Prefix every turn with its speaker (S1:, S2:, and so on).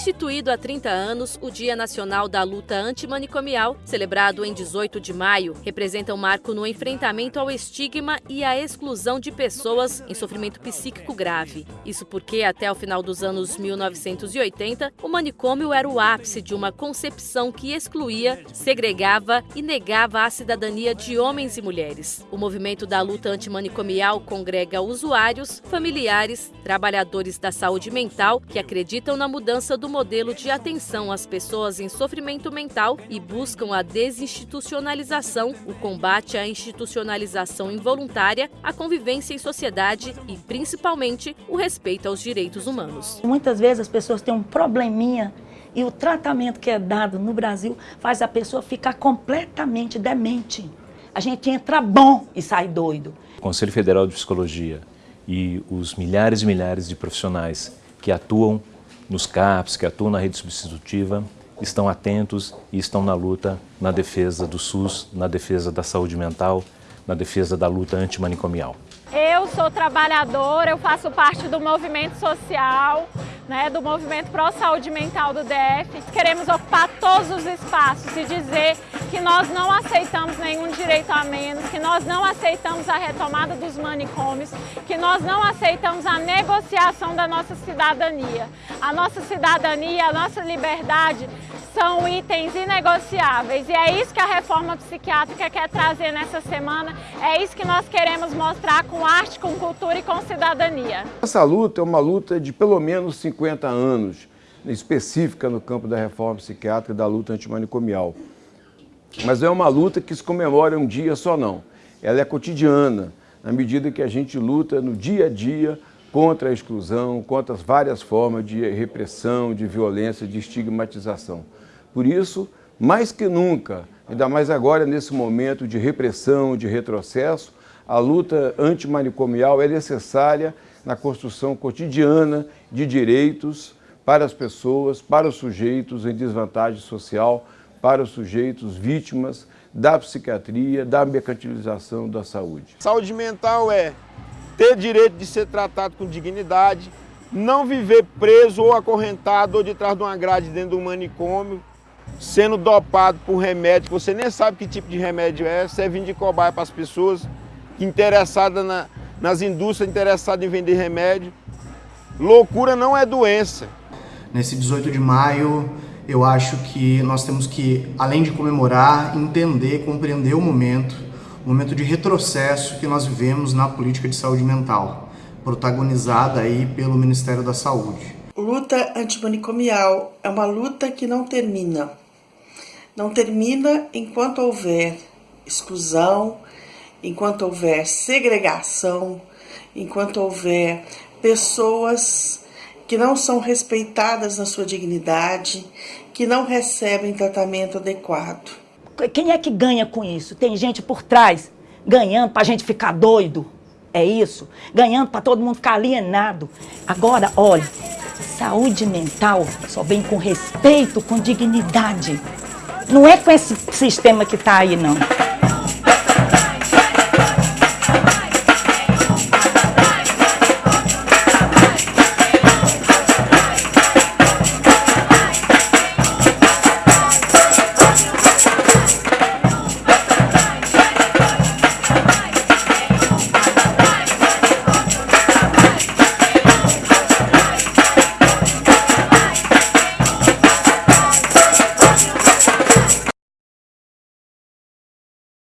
S1: Instituído há 30 anos, o Dia Nacional da Luta Antimanicomial, celebrado em 18 de maio, representa um marco no enfrentamento ao estigma e à exclusão de pessoas em sofrimento psíquico grave. Isso porque, até o final dos anos 1980, o manicômio era o ápice de uma concepção que excluía, segregava e negava a cidadania de homens e mulheres. O movimento da luta antimanicomial congrega usuários, familiares, trabalhadores da saúde mental que acreditam na mudança do modelo de atenção às pessoas em sofrimento mental e buscam a desinstitucionalização, o combate à institucionalização involuntária, a convivência em sociedade e, principalmente, o respeito aos direitos humanos.
S2: Muitas vezes as pessoas têm um probleminha e o tratamento que é dado no Brasil faz a pessoa ficar completamente demente. A gente entra bom e sai doido.
S3: O Conselho Federal de Psicologia e os milhares e milhares de profissionais que atuam nos CAPs, que atuam na rede substitutiva, estão atentos e estão na luta, na defesa do SUS, na defesa da saúde mental, na defesa da luta antimanicomial.
S4: Eu sou trabalhadora, eu faço parte do movimento social, né, do movimento Pro Saúde Mental do DF. Queremos ocupar todos os espaços e dizer que nós não aceitamos nenhum direito a menos, que nós não aceitamos a retomada dos manicômios, que nós não aceitamos a negociação da nossa cidadania. A nossa cidadania, a nossa liberdade são itens inegociáveis e é isso que a reforma psiquiátrica quer trazer nessa semana, é isso que nós queremos mostrar com arte, com cultura e com cidadania.
S5: Essa luta é uma luta de pelo menos 50 anos, específica no campo da reforma psiquiátrica e da luta antimanicomial. Mas é uma luta que se comemora um dia só não. Ela é cotidiana, na medida que a gente luta no dia a dia contra a exclusão, contra as várias formas de repressão, de violência, de estigmatização. Por isso, mais que nunca, ainda mais agora nesse momento de repressão, de retrocesso, a luta antimanicomial é necessária na construção cotidiana de direitos para as pessoas, para os sujeitos em desvantagem social, para os sujeitos vítimas da psiquiatria, da mercantilização da saúde.
S6: Saúde mental é ter direito de ser tratado com dignidade, não viver preso ou acorrentado ou de trás de uma grade dentro do manicômio, sendo dopado por remédio, que você nem sabe que tipo de remédio é, servindo de cobaia para as pessoas interessadas na, nas indústrias interessadas em vender remédio. Loucura não é doença.
S7: Nesse 18 de maio, eu acho que nós temos que, além de comemorar, entender, compreender o momento, o momento de retrocesso que nós vivemos na política de saúde mental, protagonizada aí pelo Ministério da Saúde.
S8: Luta antimanicomial é uma luta que não termina. Não termina enquanto houver exclusão, enquanto houver segregação, enquanto houver pessoas que não são respeitadas na sua dignidade, que não recebem tratamento adequado.
S2: Quem é que ganha com isso? Tem gente por trás ganhando para a gente ficar doido. É isso? Ganhando para todo mundo ficar alienado. Agora, olha, saúde mental só vem com respeito, com dignidade. Não é com esse sistema que está aí, não.